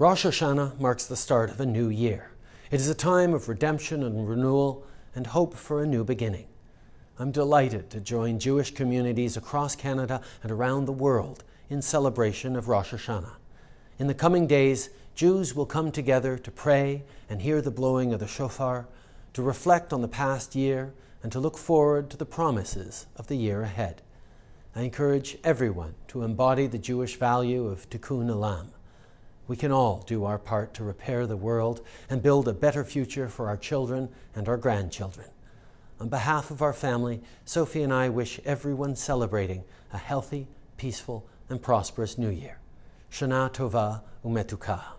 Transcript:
Rosh Hashanah marks the start of a new year. It is a time of redemption and renewal and hope for a new beginning. I'm delighted to join Jewish communities across Canada and around the world in celebration of Rosh Hashanah. In the coming days, Jews will come together to pray and hear the blowing of the shofar, to reflect on the past year, and to look forward to the promises of the year ahead. I encourage everyone to embody the Jewish value of tikkun olam, we can all do our part to repair the world and build a better future for our children and our grandchildren. On behalf of our family, Sophie and I wish everyone celebrating a healthy, peaceful, and prosperous New Year. Shana Tova Umetuka.